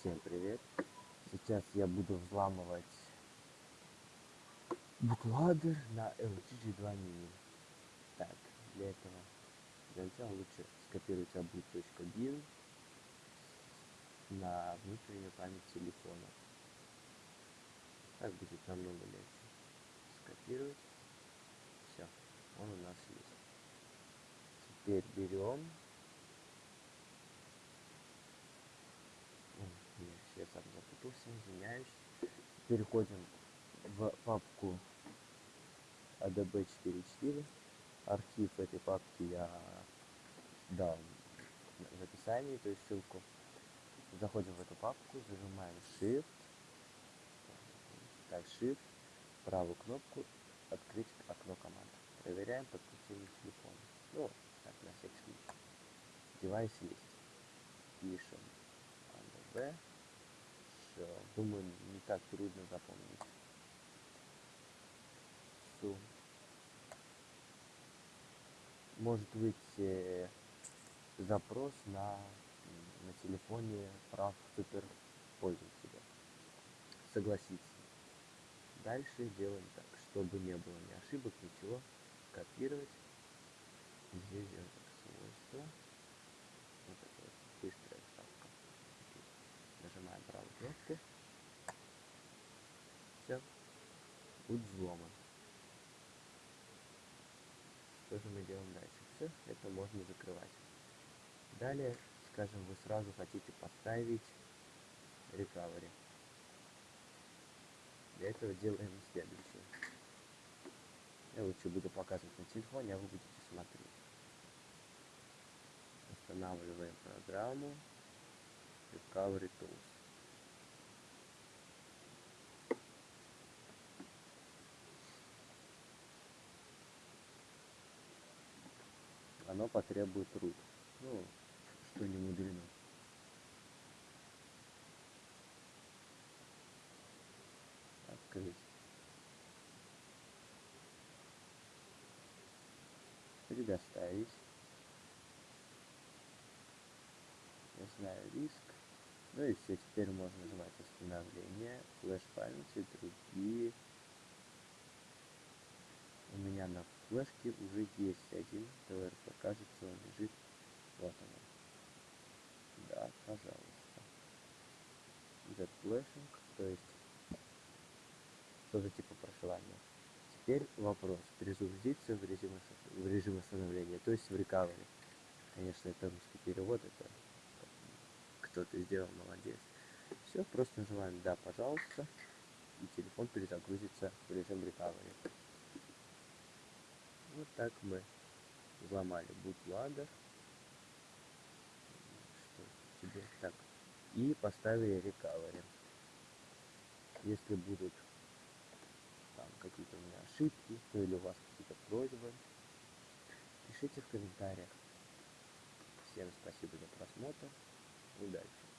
Всем привет! Сейчас я буду взламывать бутладер на LG G2 Mini. Так, для этого для начала лучше скопировать obut.bin на внутреннюю память телефона. Так будет намного легче. Скопировать. Все, он у нас есть. Теперь берем Переходим в папку ADB44. Архив этой папки я дал в описании, то есть ссылку. Заходим в эту папку, зажимаем Shift, так, Shift, правую кнопку, открыть окно команд. Проверяем подключение телефона. Ну, так, на всякий случай. Девайс есть. Пишем ADB все. Думаю, так трудно запомнить. Сум. Может быть э, запрос на, на телефоне прав супер пользователя. Согласиться. Дальше делаем так, чтобы не было ни ошибок, ничего. Копировать. Здесь делаем так, свойства. Вот такая быстрая ставка. Нажимаем правую кнопку. Все. Будет взломан. Что же мы делаем дальше? Все, это можно закрывать. Далее, скажем, вы сразу хотите поставить recovery. Для этого делаем следующее. Я лучше буду показывать на телефоне, а вы будете смотреть. Устанавливаем программу Recovery Tools. Оно потребует root. Ну, что не мудрено. Открыть. Предоставить. Я знаю риск. Ну и все, теперь можно нажимать восстановление, флеш памяти, другие. У меня на флешке уже есть один ТВРП. Кажется, он лежит. Вот он. Да, пожалуйста. Z флешинг, то есть что-то типа прошивания. Теперь вопрос. Перезагрузиться в режим, в режим восстановления, то есть в рекавери. Конечно, это русский перевод, это кто ты сделал, молодец. Все, просто нажимаем «Да, пожалуйста», и телефон перезагрузится в режим recovery. Вот так мы взломали bootloader. Что тебе? Так. И поставили recovery. Если будут там какие-то у меня ошибки, ну или у вас какие-то просьбы, пишите в комментариях. Всем спасибо за просмотр. Удачи!